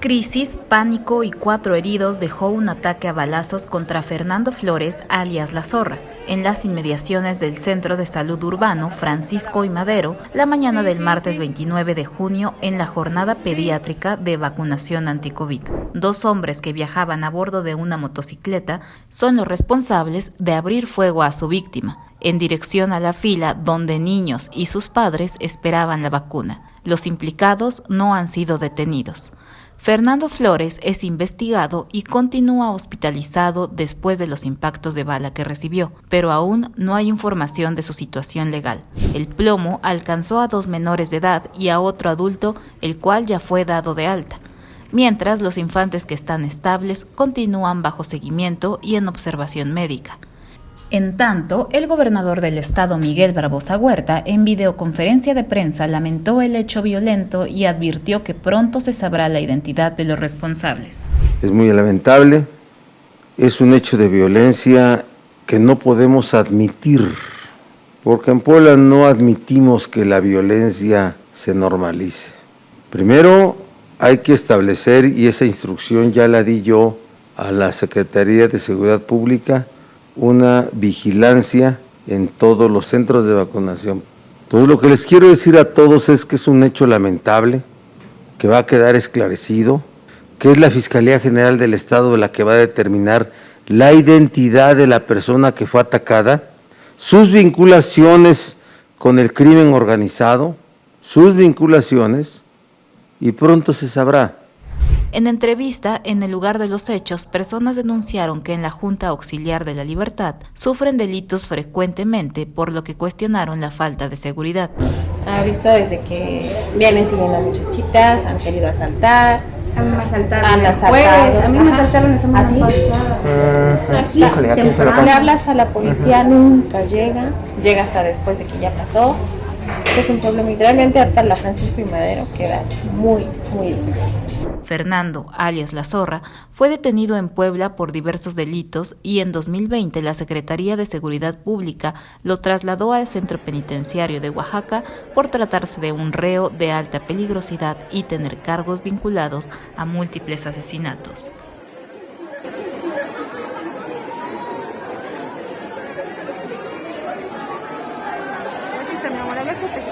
Crisis, pánico y cuatro heridos dejó un ataque a balazos contra Fernando Flores, alias La Zorra, en las inmediaciones del Centro de Salud Urbano Francisco y Madero, la mañana del martes 29 de junio en la jornada pediátrica de vacunación anti-COVID. Dos hombres que viajaban a bordo de una motocicleta son los responsables de abrir fuego a su víctima, en dirección a la fila donde niños y sus padres esperaban la vacuna. Los implicados no han sido detenidos. Fernando Flores es investigado y continúa hospitalizado después de los impactos de bala que recibió, pero aún no hay información de su situación legal. El plomo alcanzó a dos menores de edad y a otro adulto, el cual ya fue dado de alta mientras los infantes que están estables continúan bajo seguimiento y en observación médica. En tanto, el gobernador del estado Miguel Barbosa Huerta en videoconferencia de prensa lamentó el hecho violento y advirtió que pronto se sabrá la identidad de los responsables. Es muy lamentable, es un hecho de violencia que no podemos admitir, porque en Puebla no admitimos que la violencia se normalice. Primero hay que establecer, y esa instrucción ya la di yo a la Secretaría de Seguridad Pública, una vigilancia en todos los centros de vacunación. Entonces lo que les quiero decir a todos es que es un hecho lamentable, que va a quedar esclarecido, que es la Fiscalía General del Estado la que va a determinar la identidad de la persona que fue atacada, sus vinculaciones con el crimen organizado, sus vinculaciones, y pronto se sabrá. En entrevista, en el lugar de los hechos, personas denunciaron que en la Junta Auxiliar de la Libertad sufren delitos frecuentemente, por lo que cuestionaron la falta de seguridad. Ha visto desde que vienen siguiendo a muchachitas, han querido asaltar, a mí me asaltaron han asaltado. a mí me asaltaron esa semana Así, le hablas a la policía, nunca llega, llega hasta después de que ya pasó. Es un problema y realmente hasta la Francisco y Madero queda muy, muy. Fernando, alias La Zorra, fue detenido en Puebla por diversos delitos y en 2020 la Secretaría de Seguridad Pública lo trasladó al centro penitenciario de Oaxaca por tratarse de un reo de alta peligrosidad y tener cargos vinculados a múltiples asesinatos. Recuperé.